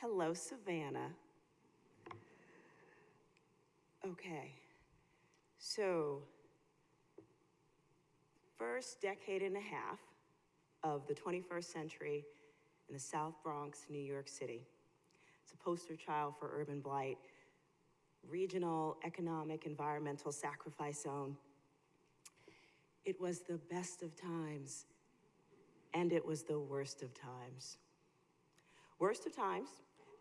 Hello, Savannah. Okay, so first decade and a half of the 21st century in the South Bronx, New York City. It's a poster child for urban blight, regional, economic, environmental sacrifice zone. It was the best of times, and it was the worst of times. Worst of times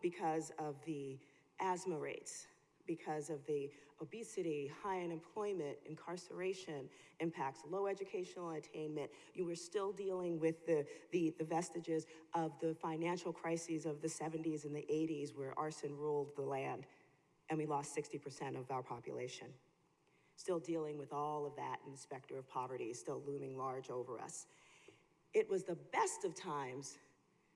because of the asthma rates, because of the obesity, high unemployment, incarceration impacts, low educational attainment. You were still dealing with the, the, the vestiges of the financial crises of the 70s and the 80s where arson ruled the land and we lost 60% of our population. Still dealing with all of that and the specter of poverty still looming large over us. It was the best of times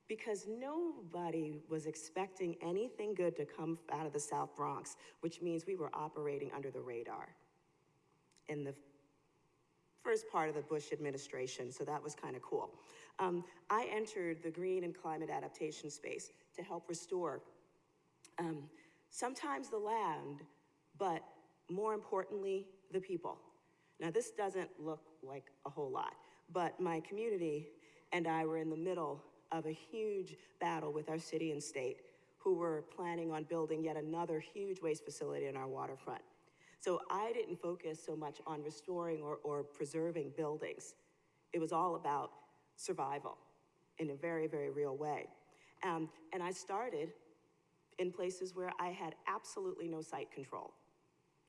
because nobody was expecting anything good to come out of the South Bronx, which means we were operating under the radar in the first part of the Bush administration, so that was kind of cool. Um, I entered the green and climate adaptation space to help restore um, sometimes the land, but more importantly, the people. Now, this doesn't look like a whole lot, but my community and I were in the middle of a huge battle with our city and state who were planning on building yet another huge waste facility in our waterfront. So I didn't focus so much on restoring or, or preserving buildings. It was all about survival in a very, very real way. Um, and I started in places where I had absolutely no site control.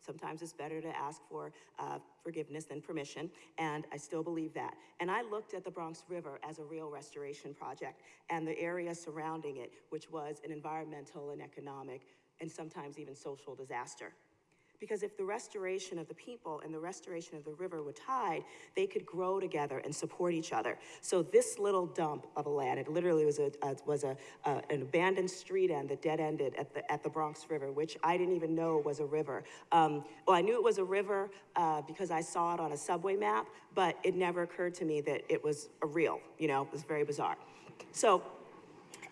Sometimes it's better to ask for uh, forgiveness than permission, and I still believe that. And I looked at the Bronx River as a real restoration project and the area surrounding it, which was an environmental and economic and sometimes even social disaster. Because if the restoration of the people and the restoration of the river were tied, they could grow together and support each other. So this little dump of a land, it literally was a, uh, was a, an abandoned street end that dead ended at the, at the Bronx River, which I didn't even know was a river. Um, well, I knew it was a river uh, because I saw it on a subway map, but it never occurred to me that it was a real, you know, it was very bizarre. So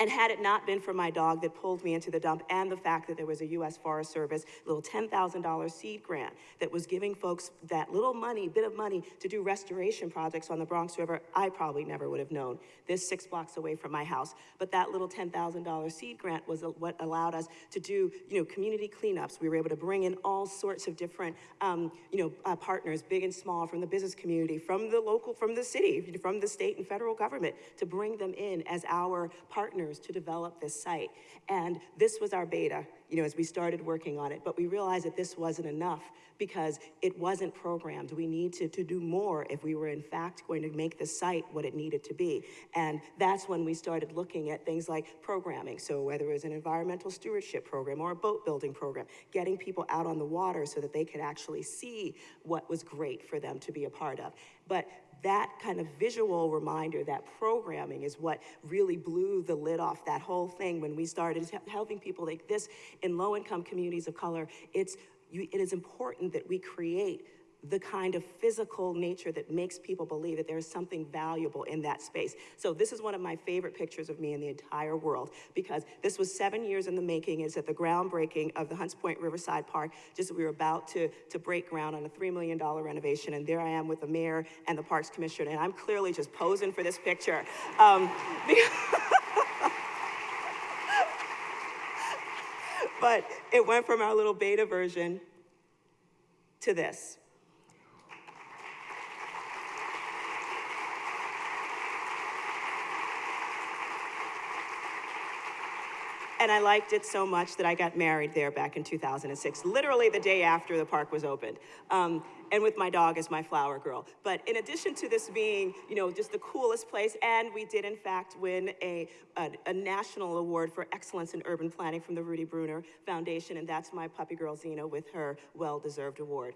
and had it not been for my dog that pulled me into the dump and the fact that there was a U.S. Forest Service little $10,000 seed grant that was giving folks that little money, bit of money to do restoration projects on the Bronx River, I probably never would have known. This six blocks away from my house. But that little $10,000 seed grant was what allowed us to do, you know, community cleanups. We were able to bring in all sorts of different, um, you know, uh, partners, big and small, from the business community, from the local, from the city, from the state and federal government, to bring them in as our partners to develop this site. And this was our beta, you know, as we started working on it, but we realized that this wasn't enough because it wasn't programmed. We need to, to do more if we were in fact going to make the site what it needed to be. And that's when we started looking at things like programming. So whether it was an environmental stewardship program or a boat building program, getting people out on the water so that they could actually see what was great for them to be a part of. But that kind of visual reminder, that programming is what really blew the lid off that whole thing when we started helping people like this in low-income communities of color. It's, it is important that we create the kind of physical nature that makes people believe that there is something valuable in that space. So this is one of my favorite pictures of me in the entire world because this was seven years in the making. It's at the groundbreaking of the Hunts Point Riverside Park. Just we were about to, to break ground on a $3 million renovation and there I am with the mayor and the Parks Commissioner and I'm clearly just posing for this picture. Um, but it went from our little beta version to this. And I liked it so much that I got married there back in 2006, literally the day after the park was opened. Um, and with my dog as my flower girl. But in addition to this being, you know, just the coolest place, and we did in fact win a, a, a national award for excellence in urban planning from the Rudy Bruner Foundation, and that's my puppy girl Zena with her well-deserved award.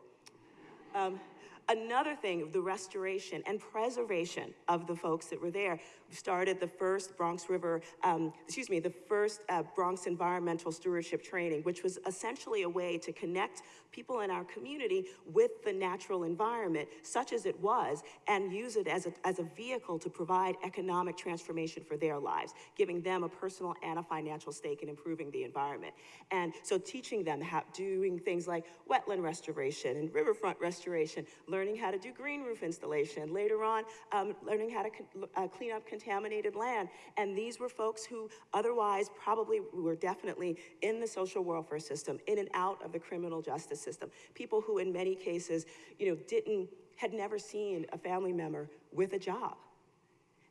Um, Another thing, the restoration and preservation of the folks that were there. Started the first Bronx River, um, excuse me, the first uh, Bronx environmental stewardship training, which was essentially a way to connect people in our community with the natural environment, such as it was, and use it as a, as a vehicle to provide economic transformation for their lives, giving them a personal and a financial stake in improving the environment. And so teaching them how, doing things like wetland restoration and riverfront restoration, learning how to do green roof installation, later on, um, learning how to uh, clean up contaminated land. And these were folks who otherwise probably were definitely in the social welfare system, in and out of the criminal justice system. People who in many cases, you know, didn't, had never seen a family member with a job.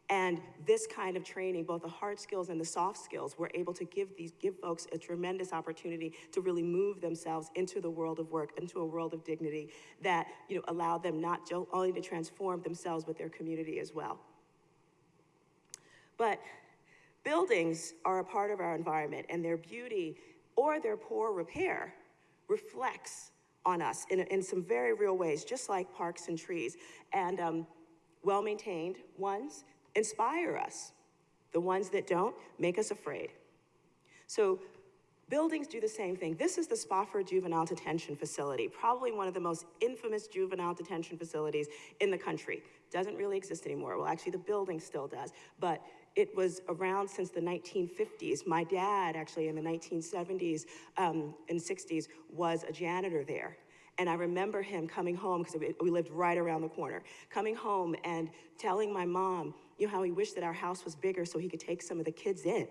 And this kind of training, both the hard skills and the soft skills, we're able to give these give folks a tremendous opportunity to really move themselves into the world of work, into a world of dignity that you know allowed them not only to transform themselves but their community as well. But buildings are a part of our environment, and their beauty or their poor repair reflects on us in, in some very real ways, just like parks and trees. And um, well maintained ones inspire us. The ones that don't make us afraid. So buildings do the same thing. This is the Spofford Juvenile Detention Facility, probably one of the most infamous juvenile detention facilities in the country. Doesn't really exist anymore. Well, actually, the building still does, but it was around since the 1950s. My dad, actually, in the 1970s um, and 60s, was a janitor there. And I remember him coming home, because we lived right around the corner, coming home and telling my mom, you know, how he wished that our house was bigger so he could take some of the kids in.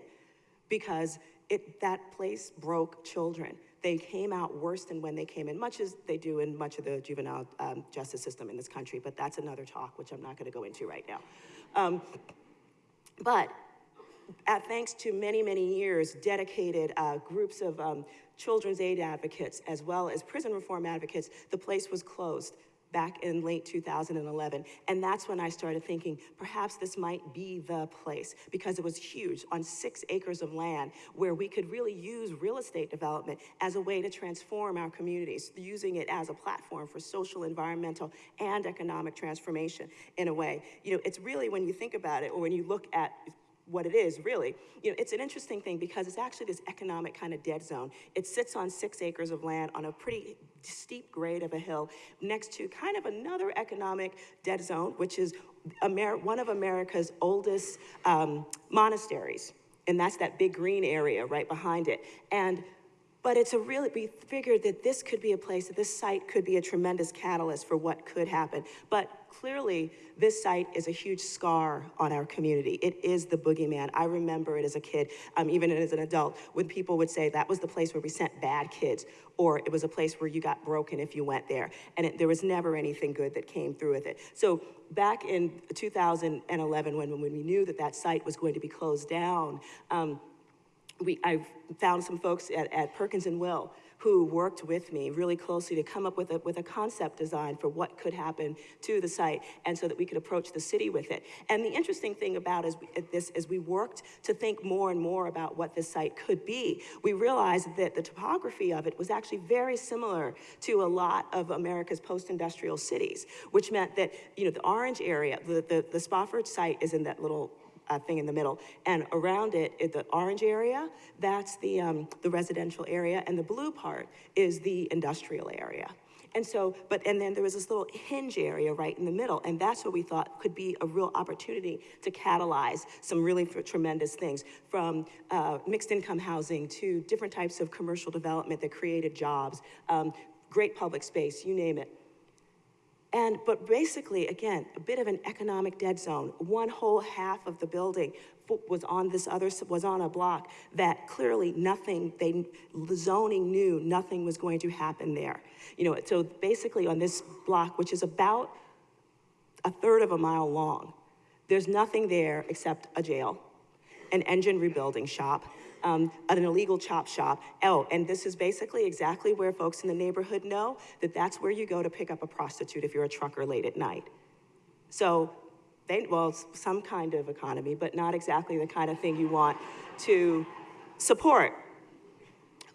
Because it, that place broke children. They came out worse than when they came in, much as they do in much of the juvenile um, justice system in this country, but that's another talk, which I'm not going to go into right now. Um, but uh, thanks to many, many years, dedicated uh, groups of um, children's aid advocates as well as prison reform advocates, the place was closed back in late 2011. And that's when I started thinking perhaps this might be the place because it was huge on six acres of land where we could really use real estate development as a way to transform our communities, using it as a platform for social, environmental, and economic transformation in a way. You know, it's really when you think about it or when you look at what it is, really. You know, it's an interesting thing because it's actually this economic kind of dead zone. It sits on six acres of land on a pretty steep grade of a hill next to kind of another economic dead zone, which is Amer one of America's oldest um, monasteries. And that's that big green area right behind it. And but it's a really, we figured that this could be a place, that this site could be a tremendous catalyst for what could happen. But clearly, this site is a huge scar on our community. It is the boogeyman. I remember it as a kid, um, even as an adult, when people would say that was the place where we sent bad kids, or it was a place where you got broken if you went there. And it, there was never anything good that came through with it. So back in 2011, when, when we knew that that site was going to be closed down, um, we, I found some folks at, at Perkins and Will who worked with me really closely to come up with a, with a concept design for what could happen to the site and so that we could approach the city with it. And the interesting thing about is, this, as we worked to think more and more about what this site could be, we realized that the topography of it was actually very similar to a lot of America's post-industrial cities, which meant that, you know, the orange area, the, the, the Spofford site is in that little uh, thing in the middle. And around it, it the orange area, that's the, um, the residential area, and the blue part is the industrial area. And so, but, and then there was this little hinge area right in the middle, and that's what we thought could be a real opportunity to catalyze some really tremendous things, from uh, mixed income housing to different types of commercial development that created jobs, um, great public space, you name it. And, but basically, again, a bit of an economic dead zone. One whole half of the building was on this other, was on a block that clearly nothing, they, the zoning knew nothing was going to happen there. You know, so basically on this block, which is about a third of a mile long, there's nothing there except a jail, an engine rebuilding shop, um, an illegal chop shop. Oh, and this is basically exactly where folks in the neighborhood know that that's where you go to pick up a prostitute if you're a trucker late at night. So, they, well, some kind of economy, but not exactly the kind of thing you want to support.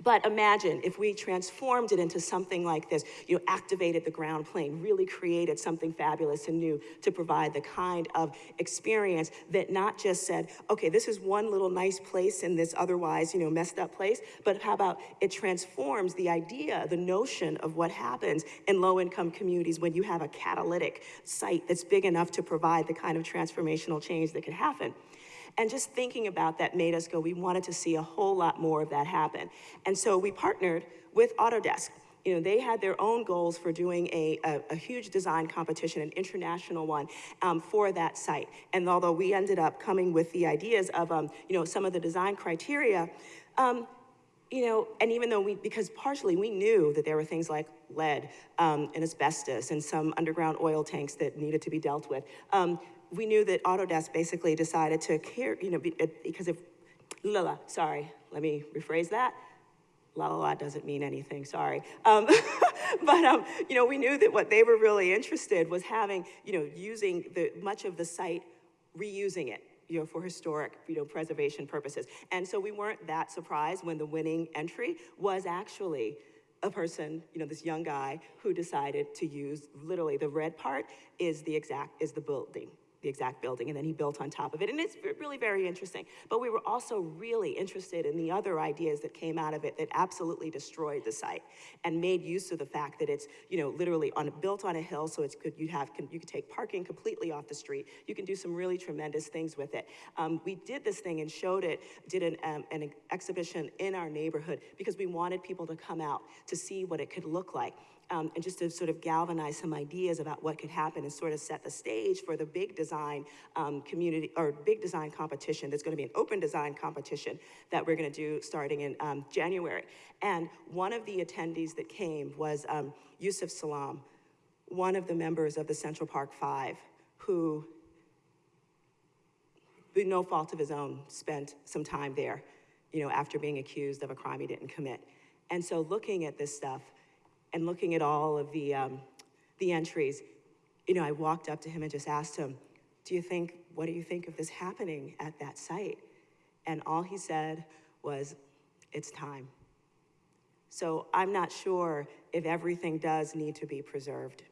But imagine if we transformed it into something like this, you know, activated the ground plane, really created something fabulous and new to provide the kind of experience that not just said, okay, this is one little nice place in this otherwise, you know, messed up place, but how about it transforms the idea, the notion of what happens in low-income communities when you have a catalytic site that's big enough to provide the kind of transformational change that could happen. And just thinking about that made us go, we wanted to see a whole lot more of that happen. And so we partnered with Autodesk. You know, they had their own goals for doing a, a, a huge design competition, an international one, um, for that site. And although we ended up coming with the ideas of, um, you know, some of the design criteria, um, you know, and even though we, because partially we knew that there were things like lead um, and asbestos and some underground oil tanks that needed to be dealt with, um, we knew that Autodesk basically decided to care, you know, because if, la la, sorry, let me rephrase that. La la la doesn't mean anything, sorry. Um, but, um, you know, we knew that what they were really interested was having, you know, using the, much of the site, reusing it, you know, for historic, you know, preservation purposes. And so we weren't that surprised when the winning entry was actually a person, you know, this young guy who decided to use literally the red part is the exact, is the building the exact building, and then he built on top of it. And it's really very interesting. But we were also really interested in the other ideas that came out of it that absolutely destroyed the site and made use of the fact that it's, you know, literally on, built on a hill, so it's good, you have, you can take parking completely off the street. You can do some really tremendous things with it. Um, we did this thing and showed it, did an, um, an exhibition in our neighborhood because we wanted people to come out to see what it could look like um, and just to sort of galvanize some ideas about what could happen and sort of set the stage for the big design um, community or big design competition. There's going to be an open design competition that we're going to do starting in um, January. And one of the attendees that came was um, Yusef Salaam, one of the members of the Central Park Five, who, no fault of his own, spent some time there, you know, after being accused of a crime he didn't commit. And so looking at this stuff, and looking at all of the, um, the entries, you know, I walked up to him and just asked him, do you think, what do you think of this happening at that site? And all he said was, it's time. So I'm not sure if everything does need to be preserved.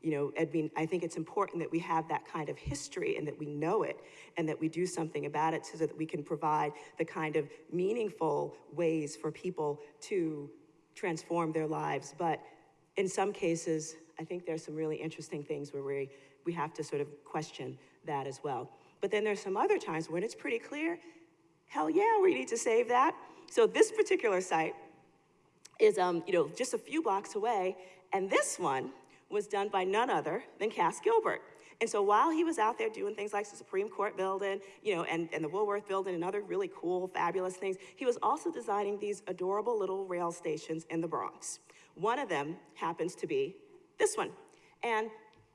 You know, I mean, I think it's important that we have that kind of history and that we know it and that we do something about it so that we can provide the kind of meaningful ways for people to transform their lives. But in some cases, I think there's some really interesting things where we, we have to sort of question that as well. But then there's some other times when it's pretty clear, hell yeah, we need to save that. So this particular site is, um, you know, just a few blocks away, and this one was done by none other than Cass Gilbert. And so while he was out there doing things like the Supreme Court building, you know, and, and the Woolworth building and other really cool, fabulous things, he was also designing these adorable little rail stations in the Bronx. One of them happens to be this one. And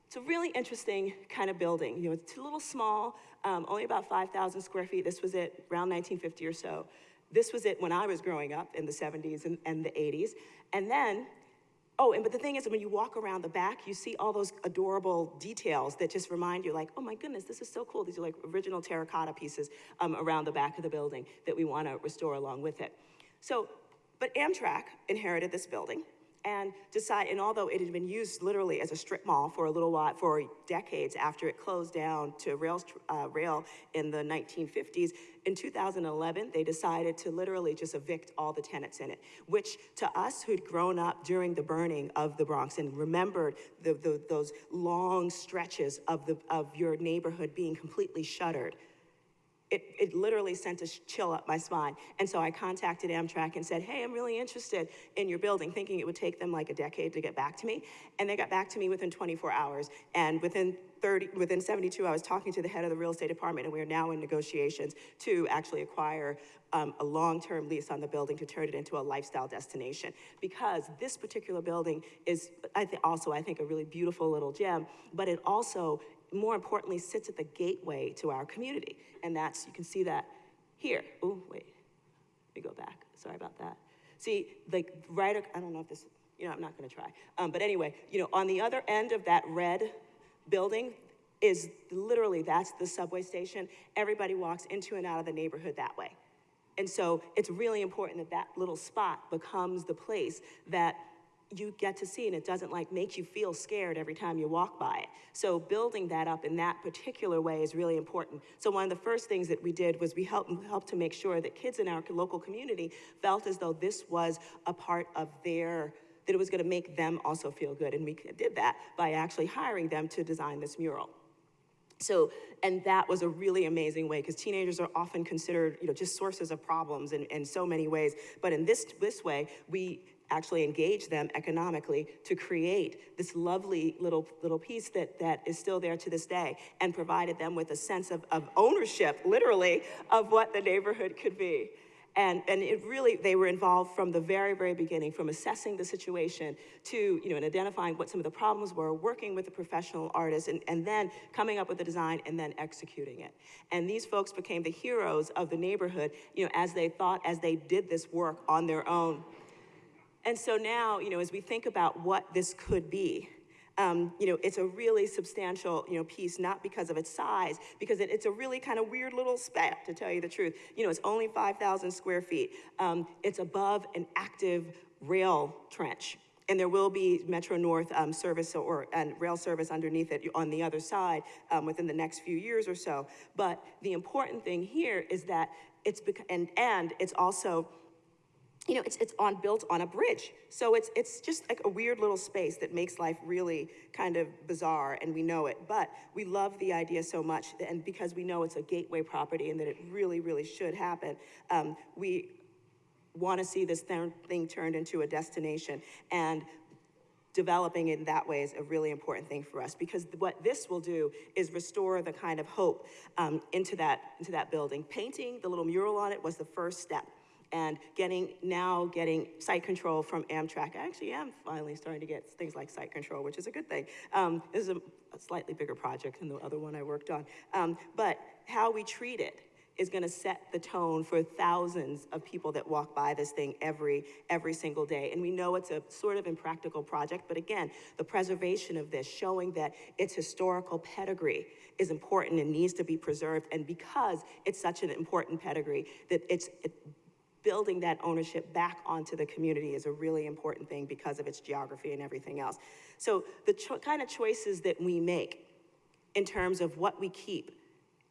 it's a really interesting kind of building. You know, it's a little small, um, only about 5,000 square feet. This was it around 1950 or so. This was it when I was growing up in the 70s and, and the 80s. And then Oh, and but the thing is, when you walk around the back, you see all those adorable details that just remind you, like, oh my goodness, this is so cool. These are like original terracotta pieces um, around the back of the building that we want to restore along with it. So, but Amtrak inherited this building and decide, and although it had been used literally as a strip mall for a little while, for decades after it closed down to rail, uh, rail in the 1950s, in 2011, they decided to literally just evict all the tenants in it, which to us who'd grown up during the burning of the Bronx and remembered the, the, those long stretches of, the, of your neighborhood being completely shuttered, it, it literally sent a chill up my spine. And so I contacted Amtrak and said, hey, I'm really interested in your building, thinking it would take them like a decade to get back to me. And they got back to me within 24 hours. And within 30, within 72 hours, talking to the head of the real estate department, and we are now in negotiations to actually acquire um, a long-term lease on the building to turn it into a lifestyle destination. Because this particular building is I also, I think, a really beautiful little gem, but it also more importantly, sits at the gateway to our community. And that's, you can see that here. Oh, wait, let me go back. Sorry about that. See, like right, I don't know if this, you know, I'm not gonna try. Um, but anyway, you know, on the other end of that red building is literally, that's the subway station. Everybody walks into and out of the neighborhood that way. And so it's really important that that little spot becomes the place that you get to see and it doesn't like make you feel scared every time you walk by it. So building that up in that particular way is really important. So one of the first things that we did was we helped, helped to make sure that kids in our local community felt as though this was a part of their, that it was gonna make them also feel good. And we did that by actually hiring them to design this mural. So, and that was a really amazing way because teenagers are often considered, you know, just sources of problems in, in so many ways. But in this, this way, we actually engage them economically to create this lovely little, little piece that, that is still there to this day and provided them with a sense of, of ownership, literally, of what the neighborhood could be. And, and it really, they were involved from the very, very beginning, from assessing the situation to, you know, and identifying what some of the problems were, working with the professional artists, and, and then coming up with the design and then executing it. And these folks became the heroes of the neighborhood, you know, as they thought, as they did this work on their own. And so now, you know, as we think about what this could be, um, you know, it's a really substantial, you know, piece, not because of its size, because it, it's a really kind of weird little speck, to tell you the truth. You know, it's only 5,000 square feet. Um, it's above an active rail trench. And there will be Metro North um, service or and rail service underneath it on the other side um, within the next few years or so. But the important thing here is that it's and and it's also you know, it's, it's on, built on a bridge. So it's, it's just like a weird little space that makes life really kind of bizarre and we know it. But we love the idea so much and because we know it's a gateway property and that it really, really should happen, um, we want to see this th thing turned into a destination. And developing it in that way is a really important thing for us because what this will do is restore the kind of hope um, into, that, into that building. Painting the little mural on it was the first step and getting now getting site control from Amtrak. I actually am finally starting to get things like site control, which is a good thing. Um, this is a, a, slightly bigger project than the other one I worked on. Um, but how we treat it is going to set the tone for thousands of people that walk by this thing every every single day. And we know it's a sort of impractical project, but again, the preservation of this, showing that its historical pedigree is important and needs to be preserved. And because it's such an important pedigree, that it's it, building that ownership back onto the community is a really important thing because of its geography and everything else. So the kind of choices that we make in terms of what we keep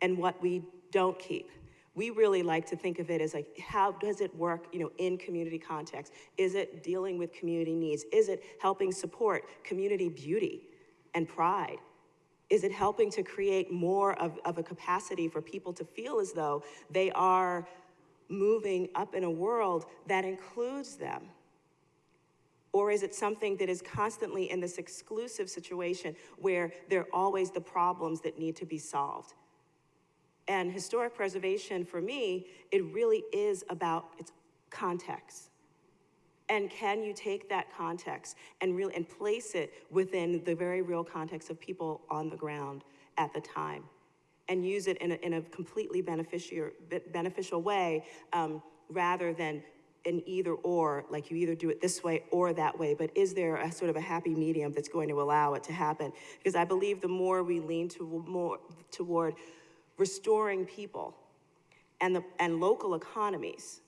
and what we don't keep, we really like to think of it as like, how does it work, you know, in community context? Is it dealing with community needs? Is it helping support community beauty and pride? Is it helping to create more of, of a capacity for people to feel as though they are moving up in a world that includes them? Or is it something that is constantly in this exclusive situation where there are always the problems that need to be solved? And historic preservation, for me, it really is about its context. And can you take that context and really and place it within the very real context of people on the ground at the time? And use it in a, in a completely beneficial, beneficial way um, rather than an either or, like you either do it this way or that way, but is there a sort of a happy medium that's going to allow it to happen? Because I believe the more we lean to more toward restoring people and, the, and local economies,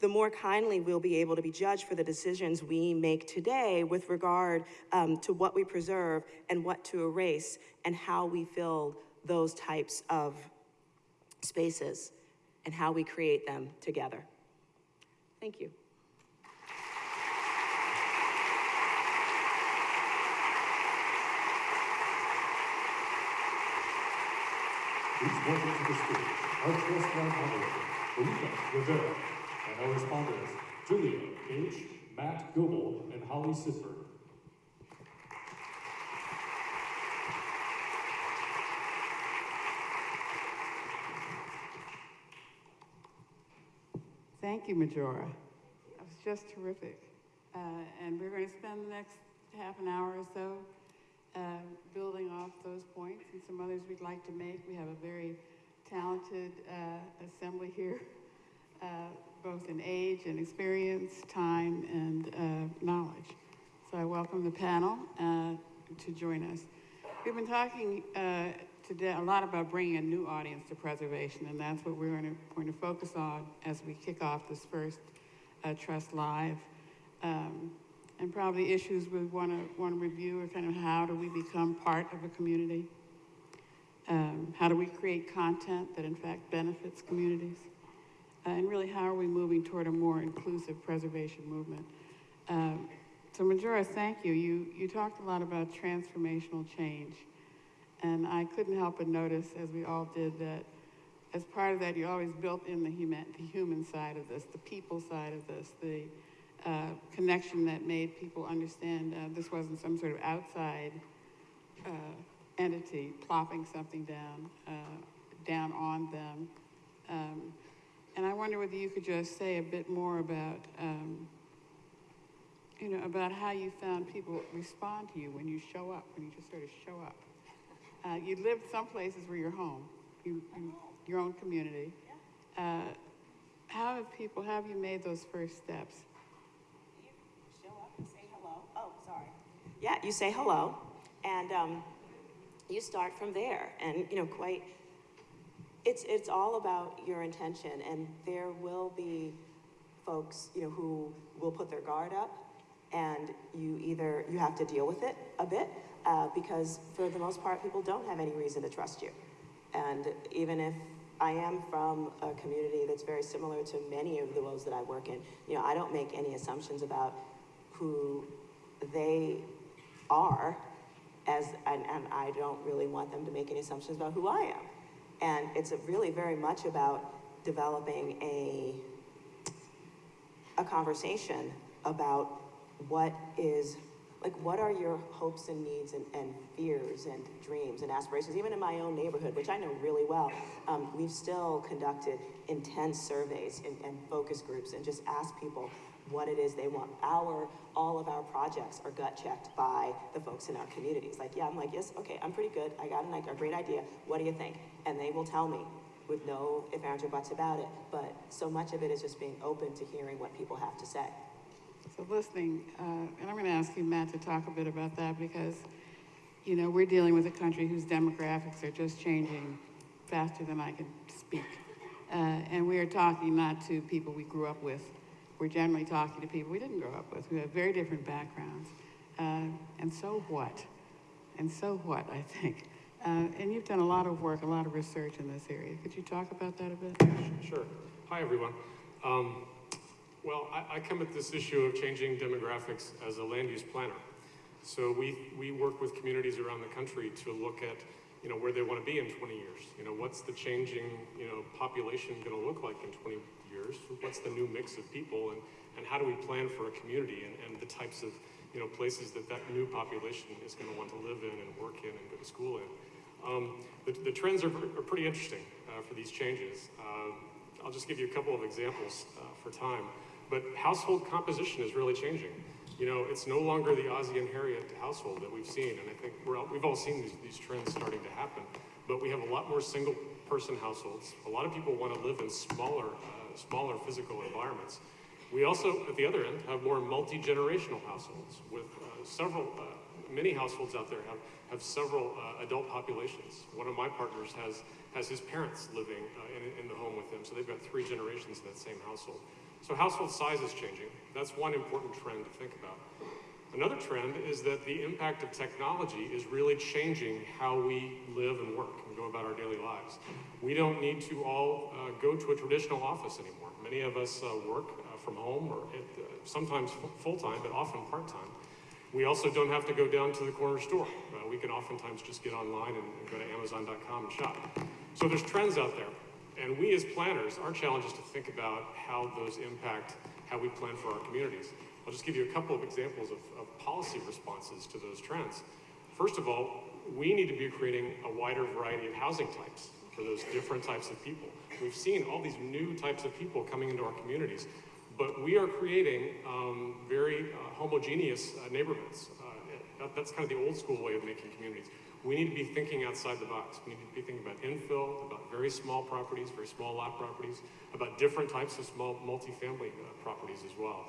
the more kindly we'll be able to be judged for the decisions we make today with regard um, to what we preserve and what to erase and how we fill those types of spaces and how we create them together. Thank you. Please welcome to the stage our moderator, Rivera, and our respondents, Julia H., Matt and Holly Sisberg. Thank you, Majora. That was just terrific. Uh, and we're going to spend the next half an hour or so uh, building off those points and some others we'd like to make. We have a very talented uh, assembly here, uh, both in age and experience, time and uh, knowledge. So I welcome the panel uh, to join us. We've been talking today a lot about bringing a new audience to preservation, and that's what we're going to, going to focus on as we kick off this first uh, Trust Live. Um, and probably issues we want to want to review are kind of how do we become part of a community? Um, how do we create content that in fact benefits communities? Uh, and really, how are we moving toward a more inclusive preservation movement? Um, so, Majora, thank you. You you talked a lot about transformational change. And I couldn't help but notice, as we all did, that as part of that, you always built in the human, the human side of this, the people side of this, the uh, connection that made people understand uh, this wasn't some sort of outside uh, entity plopping something down, uh, down on them. Um, and I wonder whether you could just say a bit more about, um, you know, about how you found people respond to you when you show up, when you just sort of show up. Uh, you lived some places where you're home, you, you, your own community. Uh, how have people, how have you made those first steps? You show up and say hello. Oh, sorry. Yeah, you say hello, and um, you start from there. And you know, quite, it's it's all about your intention. And there will be folks, you know, who will put their guard up, and you either you have to deal with it a bit uh, because for the most part, people don't have any reason to trust you. And even if I am from a community that's very similar to many of the roles that I work in, you know, I don't make any assumptions about who they are as, and, and I don't really want them to make any assumptions about who I am. And it's really very much about developing a, a conversation about what is like what are your hopes and needs and, and fears and dreams and aspirations even in my own neighborhood which i know really well? Um, we've still conducted intense surveys and, and focus groups and just asked people what it is they want. Our all of our projects are gut checked by the folks in our communities. Like yeah i'm like yes okay i'm pretty good. I got an, a great idea. What do you think? And they will tell me with no if or buts about it. But so much of it is just being open to hearing what people have to say So listening, uh, and I'm going to ask you, Matt, to talk a bit about that because, you know, we're dealing with a country whose demographics are just changing faster than I can speak. Uh, and we are talking not to people we grew up with. We're generally talking to people we didn't grow up with, who have very different backgrounds. Uh, and so what? And so what, I think. Uh, and you've done a lot of work, a lot of research in this area. Could you talk about that a bit? Sure. Hi, everyone. Um, well, I, I come at this issue of changing demographics as a land use planner. So we, we work with communities around the country to look at, you know, where they want to be in 20 years. You know, what's the changing, you know, population going to look like in 20 years? What's the new mix of people? And, and how do we plan for a community and, and the types of, you know, places that that new population is going to want to live in and work in and go to school in? Um, the, the trends are, are pretty interesting uh, for these changes. Um, I'll just give you a couple of examples uh, for time. But household composition is really changing. You know, it's no longer the Ozzie and Harriet household that we've seen, and I think we're all, we've all seen these, these trends starting to happen. But we have a lot more single-person households. A lot of people want to live in smaller, uh, smaller physical environments. We also, at the other end, have more multi-generational households with uh, several, uh, many households out there have, have several uh, adult populations. One of my partners has, has his parents living uh, in, in the home with him, so they've got three generations in that same household. So household size is changing. That's one important trend to think about. Another trend is that the impact of technology is really changing how we live and work and go about our daily lives. We don't need to all uh, go to a traditional office anymore. Many of us uh, work uh, from home or at, uh, sometimes full-time, but often part-time. We also don't have to go down to the corner store. Uh, we can oftentimes just get online and, and go to Amazon.com and shop. So there's trends out there. And we as planners, our challenge is to think about how those impact how we plan for our communities. I'll just give you a couple of examples of, of policy responses to those trends. First of all, we need to be creating a wider variety of housing types for those different types of people. We've seen all these new types of people coming into our communities, but we are creating um, very uh, homogeneous uh, neighborhoods. Uh, that, that's kind of the old school way of making communities. We need to be thinking outside the box. We need to be thinking about infill, about very small properties, very small lot properties, about different types of small multifamily uh, properties as well.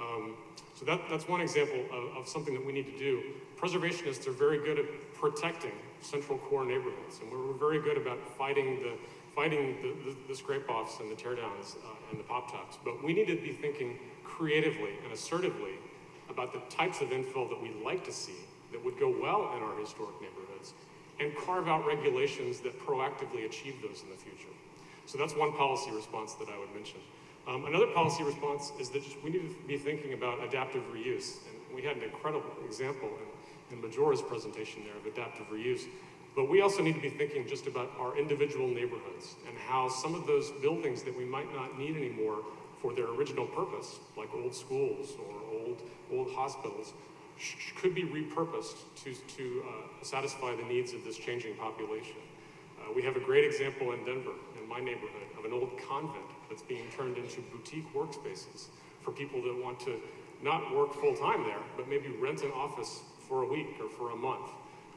Um, so that, that's one example of, of something that we need to do. Preservationists are very good at protecting central core neighborhoods, and we're, very good about fighting the fighting the, the, the scrape-offs and the teardowns uh, and the pop-tops. But we need to be thinking creatively and assertively about the types of infill that we'd like to see that would go well in our historic neighborhoods and carve out regulations that proactively achieve those in the future. So that's one policy response that I would mention. Um, another policy response is that we need to be thinking about adaptive reuse. And we had an incredible example in, in Majora's presentation there of adaptive reuse. But we also need to be thinking just about our individual neighborhoods and how some of those buildings that we might not need anymore for their original purpose, like old schools or old, old hospitals, could be repurposed to, to uh, satisfy the needs of this changing population. Uh, we have a great example in Denver, in my neighborhood, of an old convent that's being turned into boutique workspaces for people that want to not work full time there, but maybe rent an office for a week or for a month.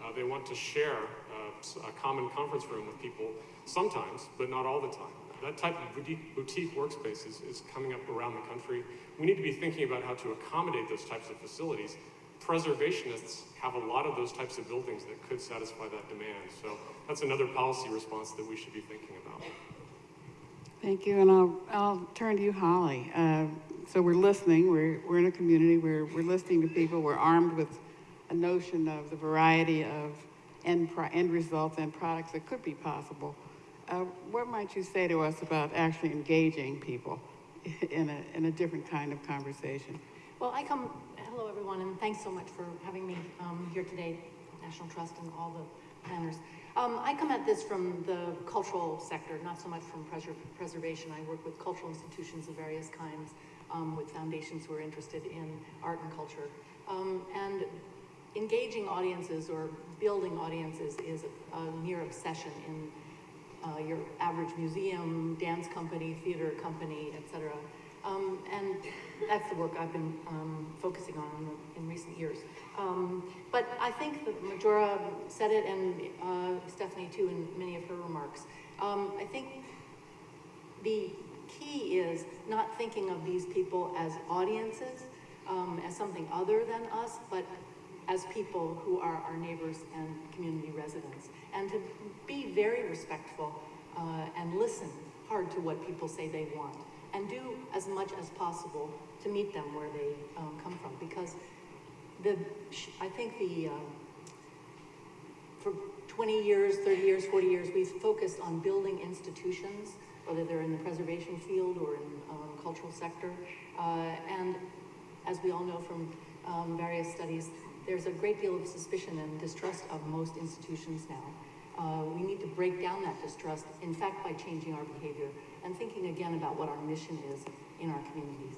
Uh, they want to share uh, a common conference room with people sometimes, but not all the time. That type of boutique, workspace is, is coming up around the country. We need to be thinking about how to accommodate those types of facilities. Preservationists have a lot of those types of buildings that could satisfy that demand. So that's another policy response that we should be thinking about. Thank you, and I'll, I'll turn to you, Holly. Uh, so we're listening, we're, we're in a community, we're, we're listening to people, we're armed with a notion of the variety of end, pro- end results and products that could be possible. Uh, what might you say to us about actually engaging people in a, in a different kind of conversation? Well, I come, hello everyone, and thanks so much for having me um, here today, National Trust and all the planners. Um, I come at this from the cultural sector, not so much from preser- preservation. I work with cultural institutions of various kinds, um, with foundations who are interested in art and culture. Um, and engaging audiences or building audiences is a, a near obsession in uh, your average museum, dance company, theater company, etc. Um, and that's the work I've been um, focusing on in, recent years. Um, but I think that Majora said it, and uh, Stephanie too, in many of her remarks. Um, I think the key is not thinking of these people as audiences, um, as something other than us, but as people who are our neighbors and community residents. And to be very respectful uh, and listen hard to what people say they want. And do as much as possible to meet them where they um, come from. Because the, I think the, um, for 20 years, 30 years, 40 years, we've focused on building institutions, whether they're in the preservation field or in um, cultural sector. Uh, and as we all know from um, various studies, there's a great deal of suspicion and distrust of most institutions now. Uh, we need to break down that distrust, in fact, by changing our behavior and thinking again about what our mission is in our communities.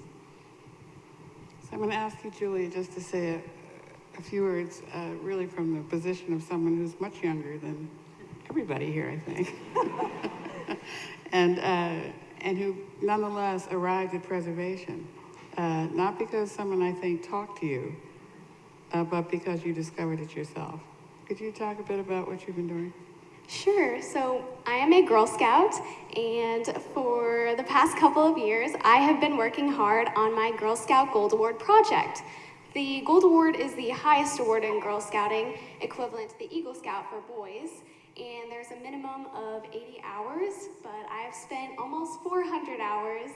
So I'm going to ask you, Julia, just to say a, a few words, uh, really from the position of someone who's much younger than everybody here, I think, and uh, and who nonetheless arrived at preservation, uh, not because someone I think talked to you, uh, but because you discovered it yourself. Could you talk a bit about what you've been doing? Sure. So I am a Girl Scout, and for the past couple of years, I have been working hard on my Girl Scout Gold Award project. The Gold Award is the highest award in Girl Scouting, equivalent to the Eagle Scout for boys, and there's a minimum of 80 hours, but I have spent almost 400 hours,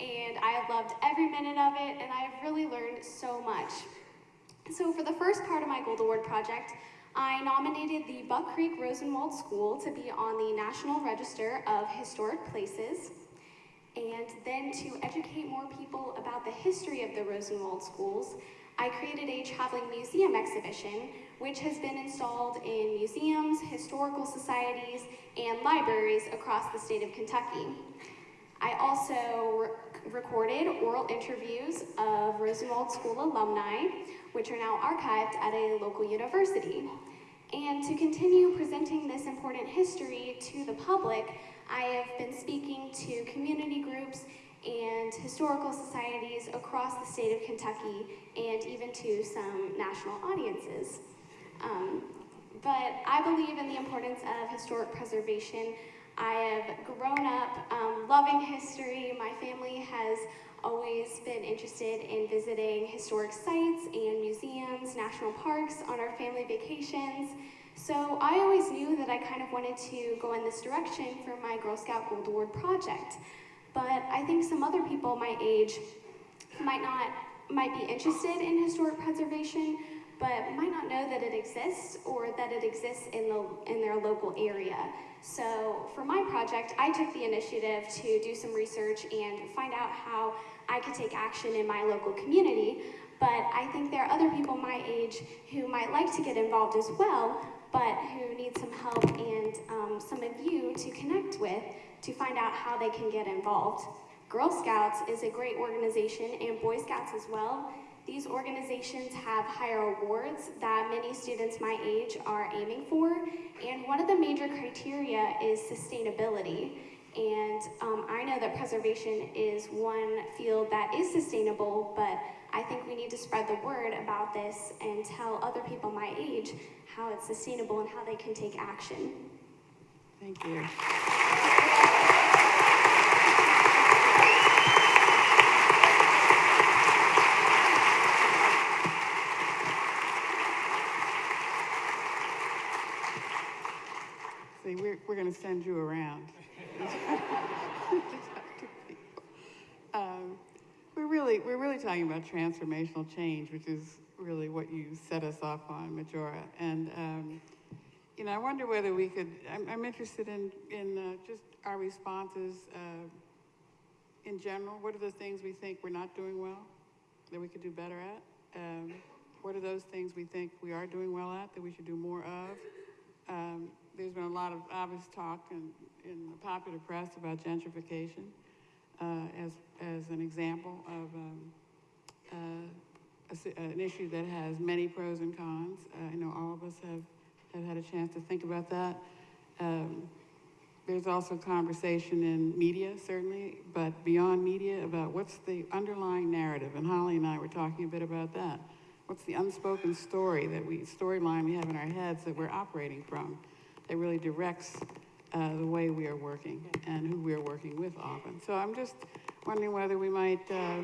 and I have loved every minute of it, and I have really learned so much. So for the first part of my Gold Award project, I nominated the Buck Creek Rosenwald School to be on the National Register of Historic Places, and then to educate more people about the history of the Rosenwald schools, I created a traveling museum exhibition, which has been installed in museums, historical societies, and libraries across the state of Kentucky. I also re- recorded oral interviews of Rosenwald School alumni, which are now archived at a local university. And to continue presenting this important history to the public, I have been speaking to community groups and historical societies across the state of Kentucky and even to some national audiences. Um, but I believe in the importance of historic preservation. I have grown up um, loving history. My family has always been interested in visiting historic sites and museums, national parks on our family vacations. So I always knew that I kind of wanted to go in this direction for my Girl Scout Gold Award project. But I think some other people my age might not might be interested in historic preservation, but might not know that it exists or that it exists in the in their local area. So for my project, I took the initiative to do some research and find out how I could take action in my local community. But I think there are other people my age who might like to get involved as well, but who need some help and um, some of you to connect with to find out how they can get involved. Girl Scouts is a great organization and Boy Scouts as well. These organizations have higher awards that many students my age are aiming for, and one of the major criteria is sustainability. And um, I know that preservation is one field that is sustainable, but I think we need to spread the word about this and tell other people my age how it's sustainable and how they can take action. Thank you. Gonna send you around. Um, We're really, we're really talking about transformational change, which is really what you set us off on, Majora. And, um, you know, I wonder whether we could, I'm, I'm interested in, in uh, just our responses uh, in general. What are the things we think we're not doing well that we could do better at? Um, what are those things we think we are doing well at that we should do more of? Um, there's been a lot of obvious talk in, in the popular press about gentrification uh, as, as an example of um, uh, a an issue that has many pros and cons. Uh, I know all of us have, have had a chance to think about that. Um, there's also conversation in media, certainly, but beyond media about what's the underlying narrative. And Holly and I were talking a bit about that. What's the unspoken story that we, storyline we have in our heads that we're operating from that really directs uh, the way we are working and who we are working with often. So I'm just wondering whether we might uh,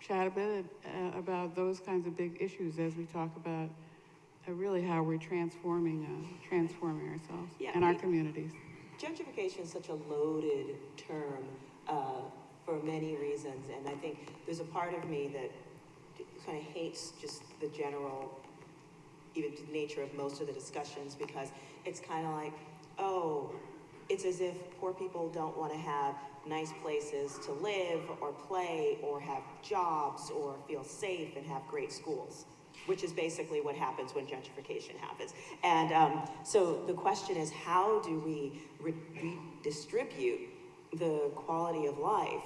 chat a bit uh, about those kinds of big issues as we talk about uh, really how we're transforming, uh, transforming ourselves Yeah, and our communities. Gentrification is such a loaded term uh, for many reasons, and I think there's a part of me that kind of hates just the general, even the nature of most of the discussions because it's kind of like, oh, it's as if poor people don't want to have nice places to live or play or have jobs or feel safe and have great schools which is basically what happens when gentrification happens. And um, so the question is, how do we redistribute the quality of life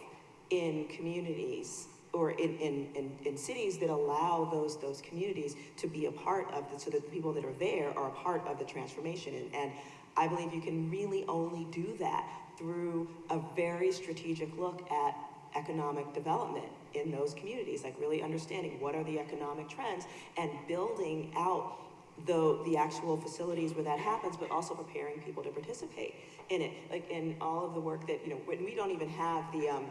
in communities or in, in, in, in cities that allow those, those communities to be a part of the, so that the people that are there are a part of the transformation. And, and I believe you can really only do that through a very strategic look at economic development in those communities, like really understanding what are the economic trends and building out the, the actual facilities where that happens, but also preparing people to participate in it. Like in all of the work that, you know, when we don't even have the, um,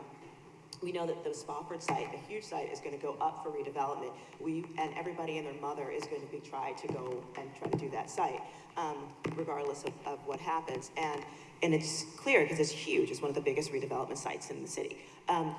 we know that the Spofford site, a huge site, is gonna go up for redevelopment. We, and everybody and their mother is going to be trying to go and try to do that site, um, regardless of, of what happens. And, and it's clear, because it's huge, it's one of the biggest redevelopment sites in the city. Um,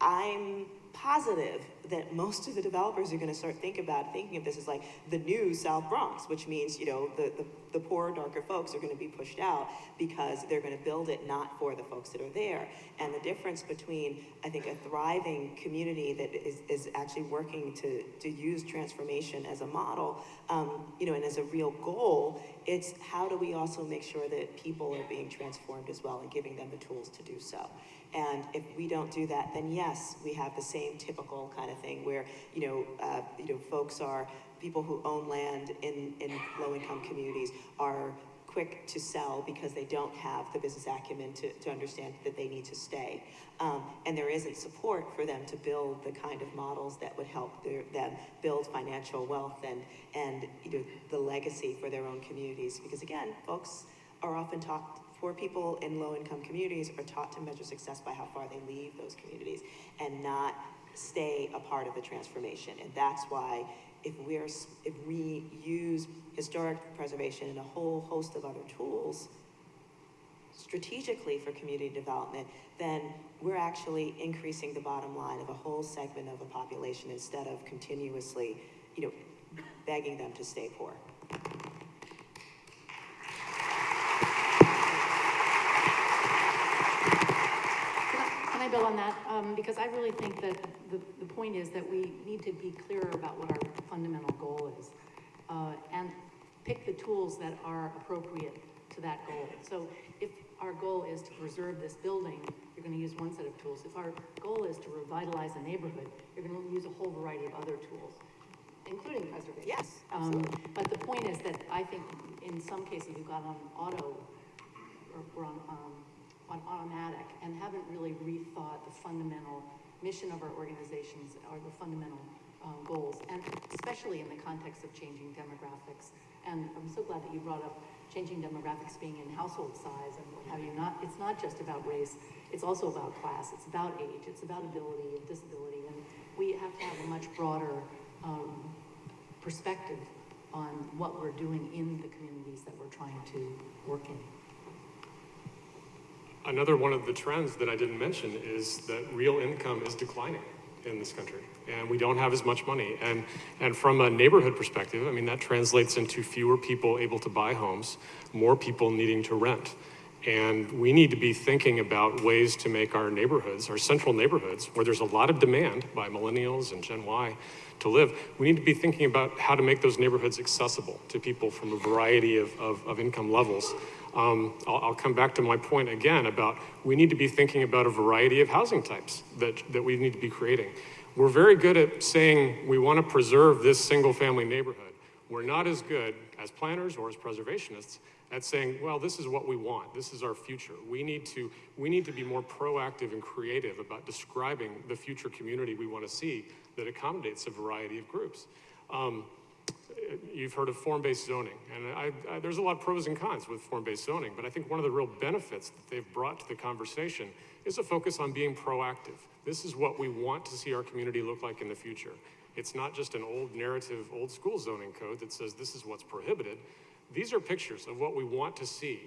I'm positive that most of the developers are gonna start think about, thinking of this as like the new South Bronx, which means, you know, the, the, the poor, darker folks are gonna be pushed out because they're gonna build it not for the folks that are there. And the difference between, I think, a thriving community that is, is actually working to, to use transformation as a model, um, you know, and as a real goal, it's how do we also make sure that people are being transformed as well and giving them the tools to do so. And if we don't do that, then yes, we have the same typical kind of thing where, you know, uh, you know, folks are, people who own land in, in low-income communities are quick to sell because they don't have the business acumen to, to understand that they need to stay. Um, and there isn't support for them to build the kind of models that would help their, them build financial wealth and, and, you know, the legacy for their own communities. Because again, folks are often talked Poor people in low-income communities are taught to measure success by how far they leave those communities and not stay a part of the transformation. And that's why if we're, if we use historic preservation and a whole host of other tools strategically for community development, then we're actually increasing the bottom line of a whole segment of a population instead of continuously, you know, begging them to stay poor. Can I- Can I build on that? Um, Because I really think that the, the point is that we need to be clearer about what our fundamental goal is. uh, And pick the tools that are appropriate to that goal. So if our goal is to preserve this building, you're gonna use one set of tools. If our goal is to revitalize a neighborhood, you're gonna use a whole variety of other tools, including preservation. Yes, Um, But the point is that I think in some cases we've got on auto, or we're on, um, on automatic and haven't really rethought the fundamental mission of our organizations or the fundamental um, goals, and especially in the context of changing demographics. And I'm so glad that you brought up changing demographics being in household size and what have you. Not, it's not just about race, it's also about class, it's about age, it's about ability and disability. And we have to have a much broader um, perspective on what we're doing in the communities that we're trying to work in. Another one of the trends that I didn't mention is that real income is declining in this country, and we don't have as much money. And, and from a neighborhood perspective, I mean, that translates into fewer people able to buy homes, more people needing to rent. And we need to be thinking about ways to make our neighborhoods, our central neighborhoods, where there's a lot of demand by millennials and Gen Y to live, we need to be thinking about how to make those neighborhoods accessible to people from a variety of, of, of income levels. Um, I'll, I'll come back to my point again about we need to be thinking about a variety of housing types that, that we need to be creating. We're very good at saying we want to preserve this single family neighborhood. We're not as good as planners or as preservationists at saying, well, this is what we want. This is our future. We need to, we need to be more proactive and creative about describing the future community we want to see that accommodates a variety of groups. Um, you've heard of form-based zoning, and I, I, there's a lot of pros and cons with form-based zoning, but I think one of the real benefits that they've brought to the conversation is a focus on being proactive. This is what we want to see our community look like in the future. It's not just an old narrative, old school zoning code that says this is what's prohibited. These are pictures of what we want to see.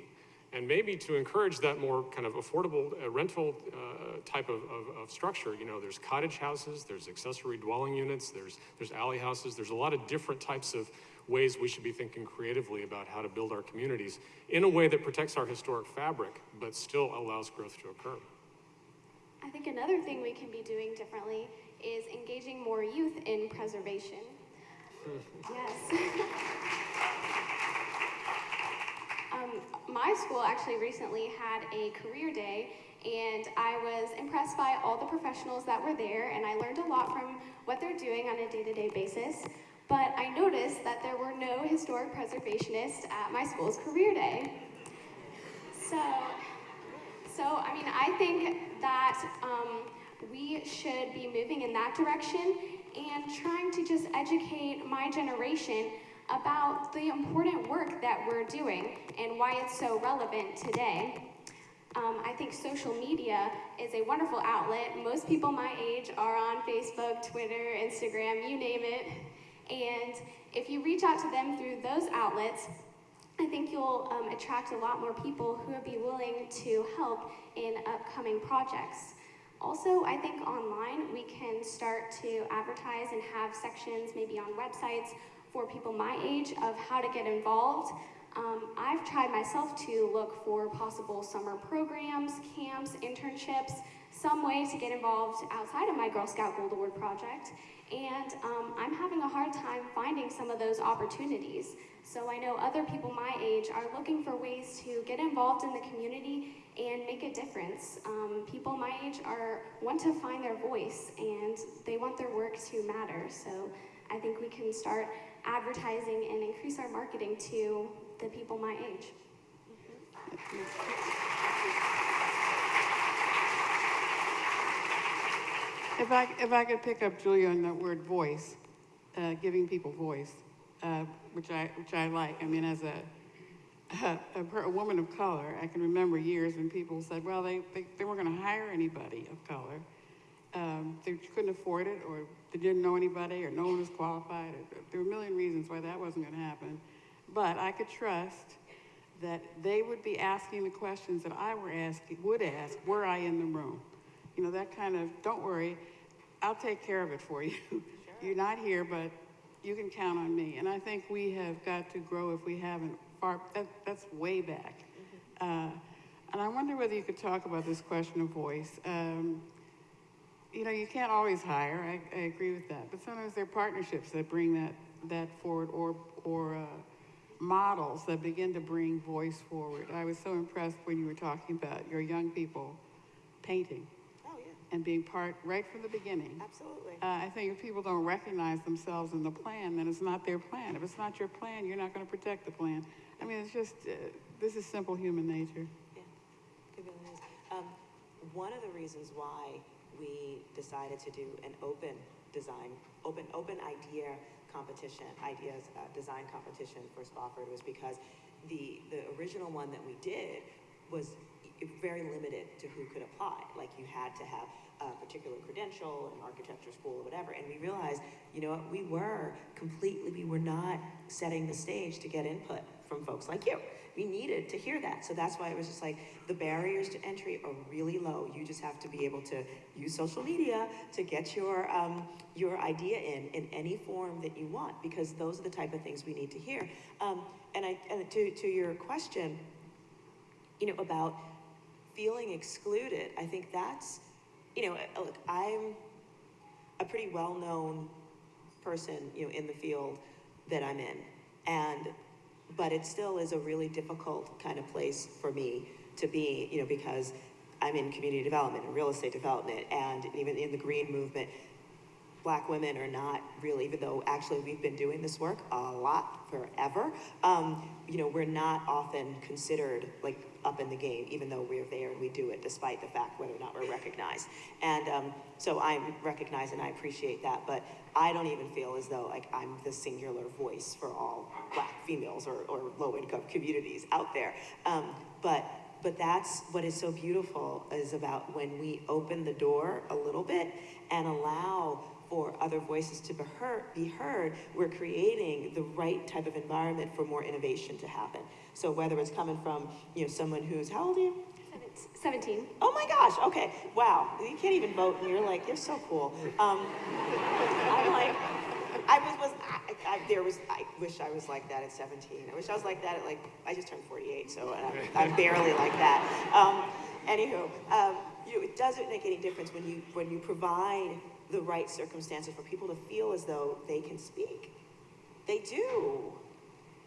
And maybe to encourage that more kind of affordable uh, rental uh, type of, of, of structure, you know, there's cottage houses, there's accessory dwelling units, there's, there's alley houses, there's a lot of different types of ways we should be thinking creatively about how to build our communities in a way that protects our historic fabric, but still allows growth to occur. I think another thing we can be doing differently is engaging more youth in preservation. yes. um, my school actually recently had a career day, and I was impressed by all the professionals that were there, and I learned a lot from what they're doing on a day to day basis. But I noticed that there were no historic preservationists at my school's career day. So, so, I mean, I think that um, we should be moving in that direction and trying to just educate my generation about the important work that we're doing and why it's so relevant today. Um, I think social media is a wonderful outlet. Most people my age are on Facebook, Twitter, Instagram, you name it. And if you reach out to them through those outlets, I think you'll um, attract a lot more people who would be willing to help in upcoming projects. Also, I think online we can start to advertise and have sections maybe on websites for people my age of how to get involved. Um, I've tried myself to look for possible summer programs, camps, internships, some way to get involved outside of my Girl Scout Gold Award project. And um, I'm having a hard time finding some of those opportunities. So I know other people my age are looking for ways to get involved in the community and make a difference. Um, people my age are want to find their voice and they want their work to matter. So I think we can start advertising and increase our marketing to the people my age. If I, if I could pick up Julia on the word voice, uh, giving people voice, uh, which I, which I like. I mean, as a, a, a woman of color, I can remember years when people said, well, they, they, they weren't gonna hire anybody of color. Um, they couldn't afford it, or they didn't know anybody, or no one was qualified, or there were a million reasons why that wasn't gonna happen. But I could trust that they would be asking the questions that I were asking, would ask, were I in the room. You know, that kind of, don't worry, I'll take care of it for you. You're not here, but you can count on me. And I think we have got to grow if we haven't far, that, that's way back. Uh, and I wonder whether you could talk about this question of voice. Um, you know, you can't always hire, I, I agree with that, but sometimes there are partnerships that bring that, that forward or, or, uh, models that begin to bring voice forward. I was so impressed when you were talking about your young people painting Oh, yeah, and being part, right from the beginning. absolutely. Uh, I think if people don't recognize themselves in the plan, then it's not their plan. If it's not your plan, you're not gonna protect the plan. I mean, it's just, uh, this is simple human nature. Yeah, it really is. Um, one of the reasons why we decided to do an open design, open, open idea competition, ideas, uh, design competition for Spofford was because the, the original one that we did was very limited to who could apply. Like you had to have a particular credential, an architecture school or whatever. And we realized, you know what, we were completely, we were not setting the stage to get input from folks like you. We needed to hear that. So that's why it was just like the barriers to entry are really low. You just have to be able to use social media to get your um, your idea in in any form that you want because those are the type of things we need to hear. Um, and I and to to your question, you know about feeling excluded. I think that's you know uh, look I'm a pretty well known person, you know, in the field that I'm in. And, but it still is a really difficult kind of place for me to be, you know, because I'm in community development and real estate development and even in the green movement. Black women are not really, even though actually we've been doing this work a lot forever, um, you know, we're not often considered like up in the game, even though we're there and we do it despite the fact whether or not we're recognized. And um, so I'm recognized and I appreciate that, but I don't even feel as though like I'm the singular voice for all black females or, or low income communities out there. Um, but but that's what is so beautiful is about when we open the door a little bit and allow for other voices to be heard, be heard, we're creating the right type of environment for more innovation to happen. So whether it's coming from, you know, someone who's, how old are you? Seventeen. Oh my gosh, okay, wow, you can't even vote and you're like, you're so cool. Um, I'm like, I was, was I, I, there was, I wish I was like that at 17. I wish I was like that at like, I just turned 48, so I'm, I'm barely like that. Um, anywho, um, you know, it doesn't make any difference when you, when you provide the right circumstances for people to feel as though they can speak. They do.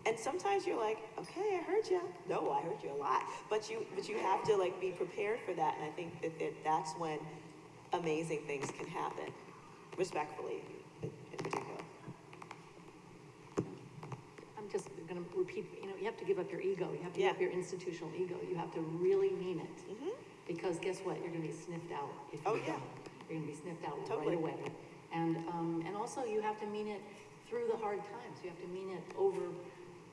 And sometimes you're like, okay, I heard you. No, I heard you a lot. But you, but you have to like be prepared for that. And I think that, that that's when amazing things can happen, respectfully, in, in particular. I'm just gonna repeat, you know, you have to give up your ego, you have to give up your institutional ego, you have to really mean it. Mhm. Because guess what, you're gonna be sniffed out if you Oh, don't. yeah. You're gonna be sniffed out Totally. right away. And, um, and also you have to mean it through the hard times, you have to mean it over,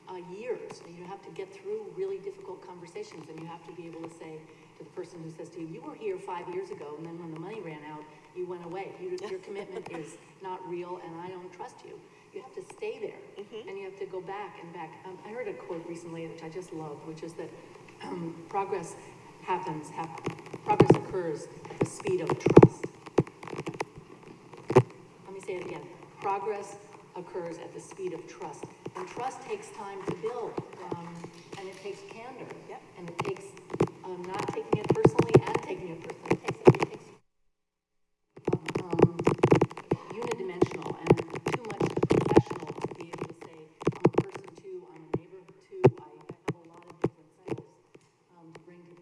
uh, years. And you have to get through really difficult conversations, and you have to be able to say to the person who says to you, you were here five years ago, and then when the money ran out, you went away. You, your commitment is not real, and I don't trust you. You have to stay there, and you have to go back and back. Um, I heard a quote recently, which I just loved, which is that um, progress happens, hap- progress occurs at the speed of trust. Let me say it again. Progress occurs at the speed of trust. And trust takes time to build, um, and it takes candor. Yep. And it takes, um, not taking it personally and taking it personally. It takes, it takes, um, unidimensional and too much professional to be able to say, I'm a person too, I'm a neighbor too, I, I have a lot of different skills, um, to bring to,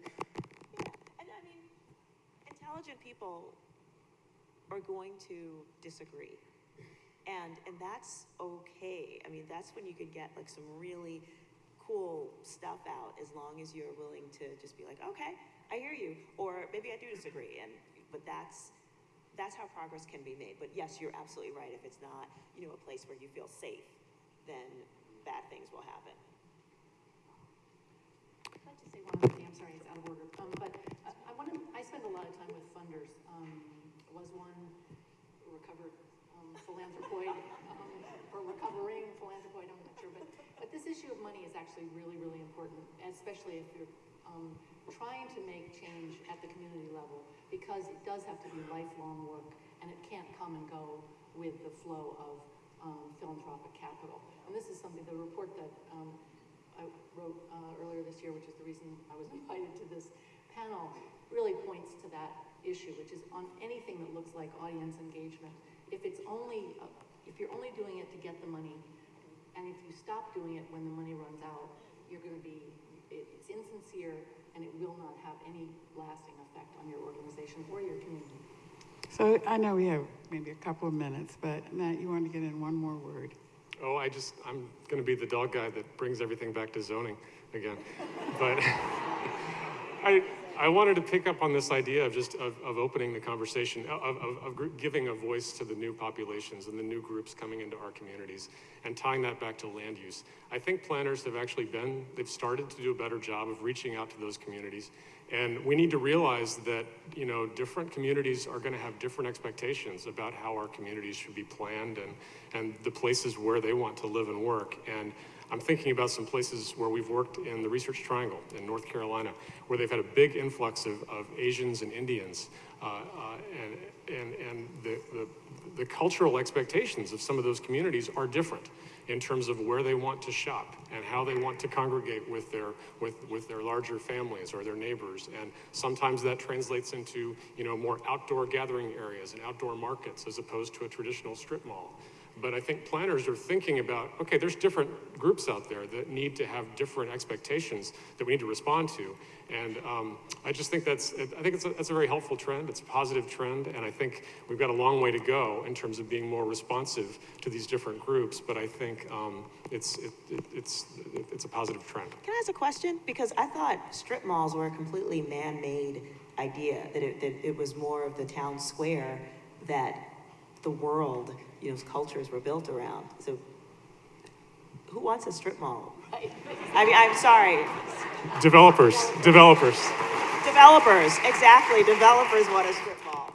Yeah, and I mean, intelligent people are going to disagree. And, and that's okay. I mean, that's when you could get like some really cool stuff out as long as you're willing to just be like, okay, I hear you, or maybe I do disagree. And, but that's, that's how progress can be made. But yes, you're absolutely right. If it's not, you know, a place where you feel safe, then bad things will happen. I just say one other thing, I'm sorry, it's out of order. Um, but I, I want to, I spend a lot of time with funders. Um, was one recovered philanthropoid, um, or recovering philanthropoid, I'm not sure. But, but this issue of money is actually really, really important, especially if you're um, trying to make change at the community level, because it does have to be lifelong work, and it can't come and go with the flow of um, philanthropic capital. And this is something, the report that um, I wrote uh, earlier this year, which is the reason I was invited to this panel, really points to that issue, which is on anything that looks like audience engagement. If it's only, uh, if you're only doing it to get the money, and if you stop doing it when the money runs out, you're going to be, it- it's insincere, and it will not have any lasting effect on your organization or your community. So I know we have maybe a couple of minutes, but Matt, you want to get in one more word. Oh, I just, I'm going to be the dog guy that brings everything back to zoning again. But I, I wanted to pick up on this idea of just, of, of opening the conversation, of, of, of giving a voice to the new populations and the new groups coming into our communities and tying that back to land use. I think planners have actually been, they've started to do a better job of reaching out to those communities. And we need to realize that, you know, different communities are going to have different expectations about how our communities should be planned and, and the places where they want to live and work. And I'm thinking about some places where we've worked in the Research Triangle in North Carolina, where they've had a big influx of, of Asians and Indians. Uh, uh, and and, and the, the, the cultural expectations of some of those communities are different in terms of where they want to shop and how they want to congregate with their, with, with their larger families or their neighbors. And sometimes that translates into, you know, more outdoor gathering areas and outdoor markets as opposed to a traditional strip mall. But I think planners are thinking about, okay, there's different groups out there that need to have different expectations that we need to respond to. And um, I just think that's, I think it's a, that's a very helpful trend. It's a positive trend. And I think we've got a long way to go in terms of being more responsive to these different groups. But I think um, it's, it, it, it's, it, it's a positive trend. Can I ask a question? Because I thought strip malls were a completely man-made idea, that it, that it was more of the town square that the world, you know, cultures were built around. So who wants a strip mall? I mean, I'm sorry, Developers, developers. developers, exactly, developers want a strip mall.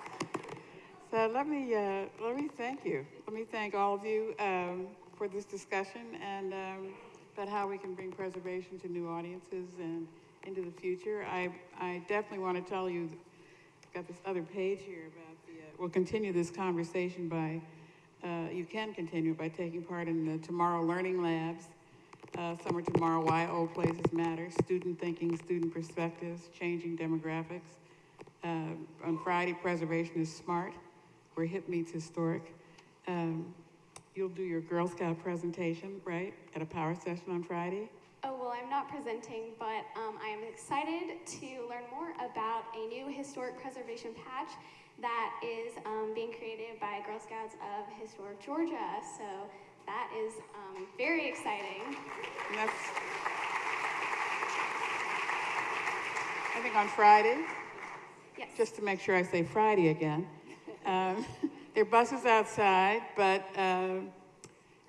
So let me, uh, let me thank you. Let me thank all of you, um, for this discussion and, um, about how we can bring preservation to new audiences and into the future. I, I definitely want to tell you, I've got this other page here about the, uh, we'll continue this conversation by, uh, you can continue by taking part in the Tomorrow Learning Labs, uh, Summer Tomorrow, Why Old Places Matter, Student Thinking, Student Perspectives, Changing Demographics. Uh, on Friday, Preservation is Smart, where HIP meets Historic. Um, you'll do your Girl Scout presentation, right, at a power session on Friday? Oh, well, I'm not presenting, but um, I am excited to learn more about a new historic preservation patch that is um, being created by Girl Scouts of Historic Georgia. So that is um, very exciting. And that's, I think on Friday, Yes. just to make sure I say Friday again. Um, there are buses outside, but uh,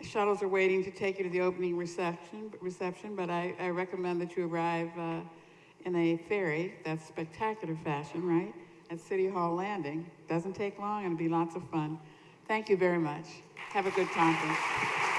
shuttles are waiting to take you to the opening reception. Reception, but I, I recommend that you arrive uh, in a ferry. That's spectacular fashion, right? At City Hall Landing. Doesn't take long, and it'll be lots of fun. Thank you very much. Have a good conference.